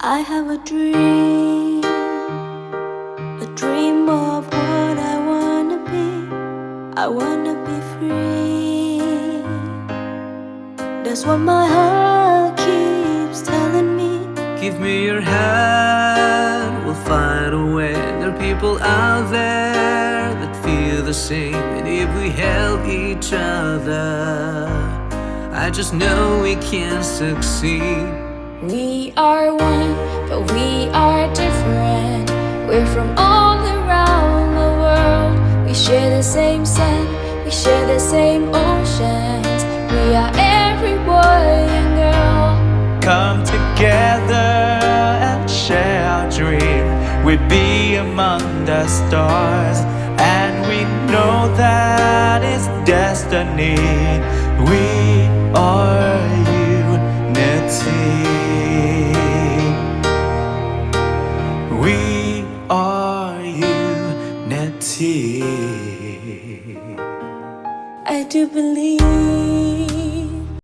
I have a dream, a dream of what I wanna be. I wanna be free. That's what my heart keeps telling me. Give me your hand, we'll find a way. There are people out there that feel the same. And if we help each other, I just know we can succeed. We are one, same sun, we share the same oceans. We are every boy and girl. Come together and share our dream. We'll be among the stars, and we know that it's destiny. We I do believe